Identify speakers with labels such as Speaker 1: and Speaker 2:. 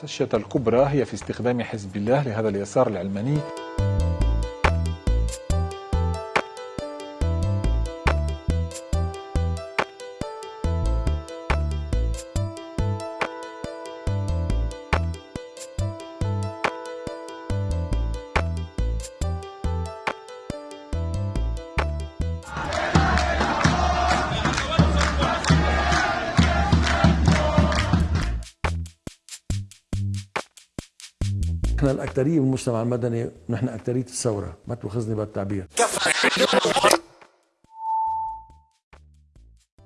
Speaker 1: الخدشة الكبرى هي في استخدام حزب الله لهذا اليسار العلماني.
Speaker 2: إحنا الاكثريه بالمجتمع المدني ونحن اكثريه الثورة ما تأخذني بالتعبير.